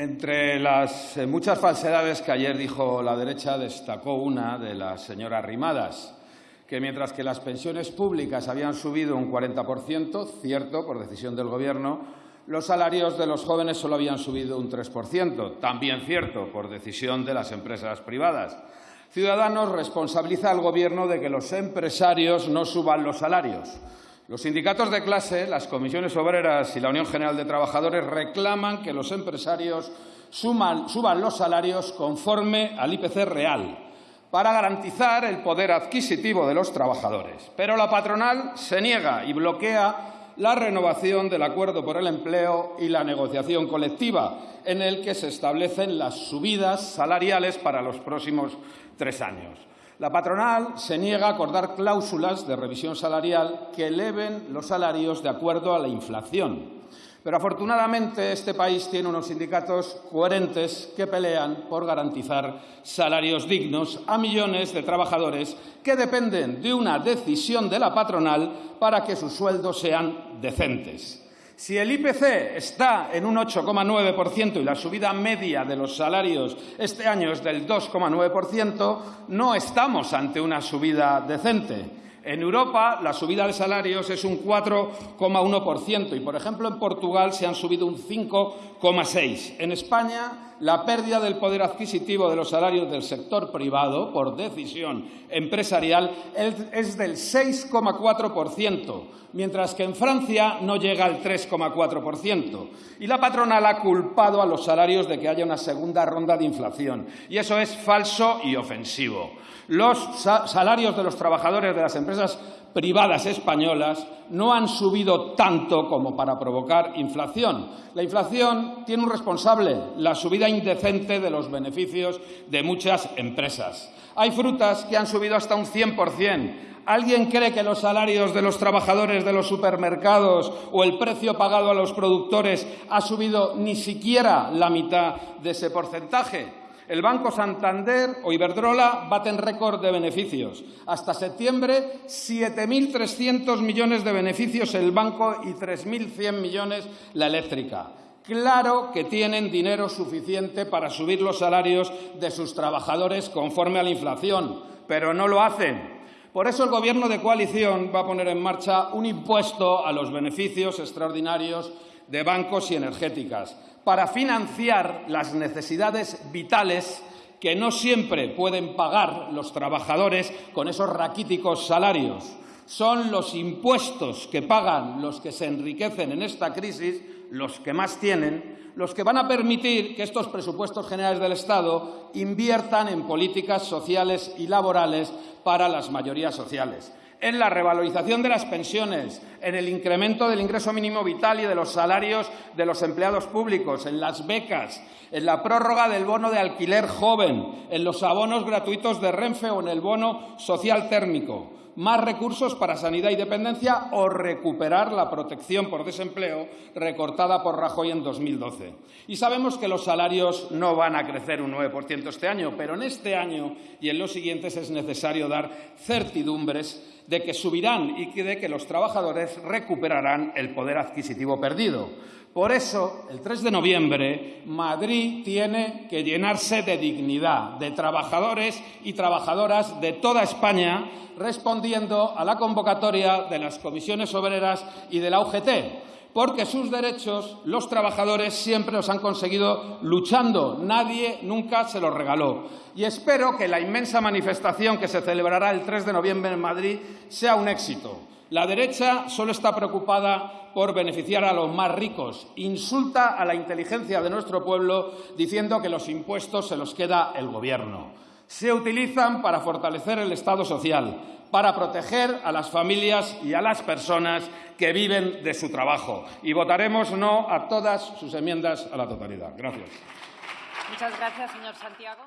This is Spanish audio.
Entre las eh, muchas falsedades que ayer dijo la derecha, destacó una de las señoras Rimadas, que mientras que las pensiones públicas habían subido un 40%, cierto, por decisión del Gobierno, los salarios de los jóvenes solo habían subido un 3%, también cierto, por decisión de las empresas privadas. Ciudadanos responsabiliza al Gobierno de que los empresarios no suban los salarios. Los sindicatos de clase, las comisiones obreras y la Unión General de Trabajadores reclaman que los empresarios suban los salarios conforme al IPC real para garantizar el poder adquisitivo de los trabajadores. Pero la patronal se niega y bloquea la renovación del acuerdo por el empleo y la negociación colectiva, en el que se establecen las subidas salariales para los próximos tres años. La patronal se niega a acordar cláusulas de revisión salarial que eleven los salarios de acuerdo a la inflación. Pero afortunadamente este país tiene unos sindicatos coherentes que pelean por garantizar salarios dignos a millones de trabajadores que dependen de una decisión de la patronal para que sus sueldos sean decentes. Si el IPC está en un 8,9% y la subida media de los salarios este año es del 2,9%, no estamos ante una subida decente. En Europa la subida de salarios es un 4,1% y, por ejemplo, en Portugal se han subido un 5,6%. En España la pérdida del poder adquisitivo de los salarios del sector privado por decisión empresarial es del 6,4%, mientras que en Francia no llega al 3,4%. Y la patronal ha culpado a los salarios de que haya una segunda ronda de inflación. Y eso es falso y ofensivo. Los salarios de los trabajadores de las empresas privadas españolas no han subido tanto como para provocar inflación. La inflación tiene un responsable, la subida indecente de los beneficios de muchas empresas. Hay frutas que han subido hasta un 100%. ¿Alguien cree que los salarios de los trabajadores de los supermercados o el precio pagado a los productores ha subido ni siquiera la mitad de ese porcentaje? El Banco Santander o Iberdrola baten récord de beneficios. Hasta septiembre, 7.300 millones de beneficios el banco y 3.100 millones la eléctrica. Claro que tienen dinero suficiente para subir los salarios de sus trabajadores conforme a la inflación, pero no lo hacen. Por eso el Gobierno de coalición va a poner en marcha un impuesto a los beneficios extraordinarios de bancos y energéticas para financiar las necesidades vitales que no siempre pueden pagar los trabajadores con esos raquíticos salarios. Son los impuestos que pagan los que se enriquecen en esta crisis, los que más tienen, los que van a permitir que estos presupuestos generales del Estado inviertan en políticas sociales y laborales para las mayorías sociales en la revalorización de las pensiones, en el incremento del ingreso mínimo vital y de los salarios de los empleados públicos, en las becas, en la prórroga del bono de alquiler joven, en los abonos gratuitos de Renfe o en el bono social térmico más recursos para sanidad y dependencia o recuperar la protección por desempleo recortada por Rajoy en 2012. Y sabemos que los salarios no van a crecer un 9% este año, pero en este año y en los siguientes es necesario dar certidumbres de que subirán y de que los trabajadores recuperarán el poder adquisitivo perdido. Por eso, el 3 de noviembre, Madrid tiene que llenarse de dignidad, de trabajadores y trabajadoras de toda España, respondiendo a la convocatoria de las comisiones obreras y de la UGT, porque sus derechos los trabajadores siempre los han conseguido luchando. Nadie nunca se los regaló. Y espero que la inmensa manifestación que se celebrará el 3 de noviembre en Madrid sea un éxito la derecha solo está preocupada por beneficiar a los más ricos. Insulta a la inteligencia de nuestro pueblo diciendo que los impuestos se los queda el Gobierno. Se utilizan para fortalecer el Estado social, para proteger a las familias y a las personas que viven de su trabajo. Y votaremos no a todas sus enmiendas a la totalidad. Gracias. Muchas gracias, señor Santiago.